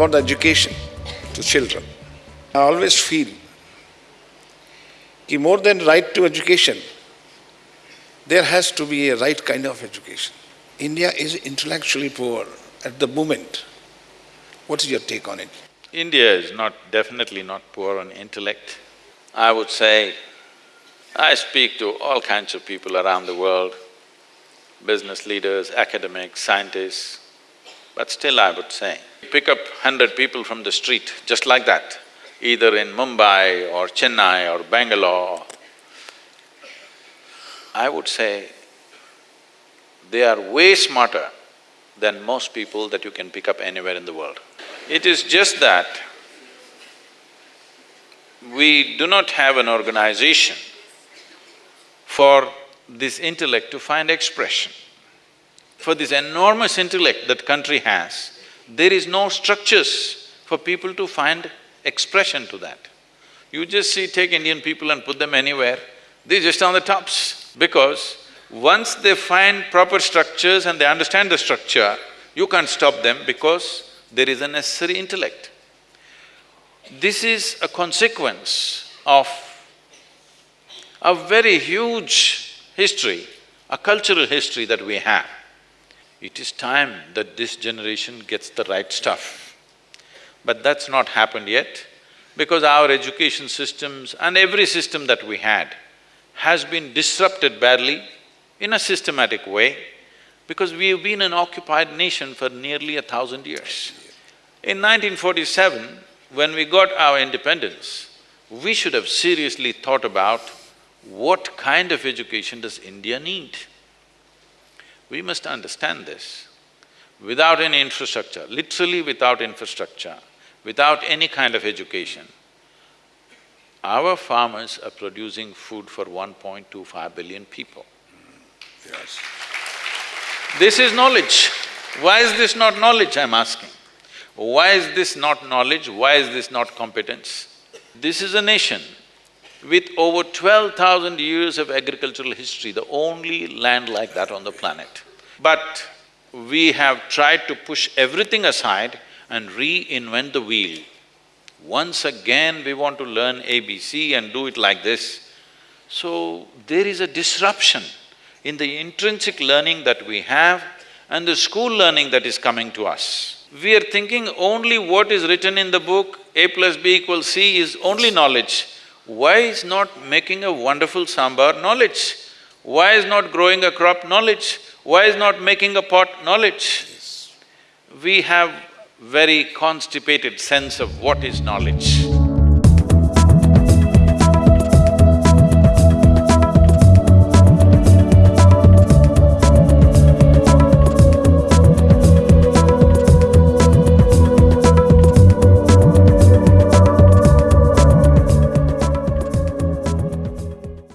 about the education to children. I always feel that more than right to education, there has to be a right kind of education. India is intellectually poor at the moment. What is your take on it? India is not… definitely not poor on intellect. I would say, I speak to all kinds of people around the world, business leaders, academics, scientists, but still I would say, pick up hundred people from the street, just like that, either in Mumbai or Chennai or Bangalore, I would say they are way smarter than most people that you can pick up anywhere in the world. It is just that we do not have an organization for this intellect to find expression. For this enormous intellect that country has, there is no structures for people to find expression to that. You just see, take Indian people and put them anywhere, they're just on the tops. Because once they find proper structures and they understand the structure, you can't stop them because there is a necessary intellect. This is a consequence of a very huge history, a cultural history that we have. It is time that this generation gets the right stuff. But that's not happened yet because our education systems and every system that we had has been disrupted badly in a systematic way because we have been an occupied nation for nearly a thousand years. In 1947, when we got our independence, we should have seriously thought about what kind of education does India need? We must understand this. Without any infrastructure, literally without infrastructure, without any kind of education, our farmers are producing food for 1.25 billion people. Yes. This is knowledge. Why is this not knowledge, I'm asking? Why is this not knowledge? Why is this not competence? This is a nation with over twelve thousand years of agricultural history, the only land like that on the planet. But we have tried to push everything aside and reinvent the wheel. Once again we want to learn ABC and do it like this. So, there is a disruption in the intrinsic learning that we have and the school learning that is coming to us. We are thinking only what is written in the book, A plus B equals C is only knowledge. Why is not making a wonderful sambar knowledge? Why is not growing a crop knowledge? Why is not making a pot knowledge? We have very constipated sense of what is knowledge.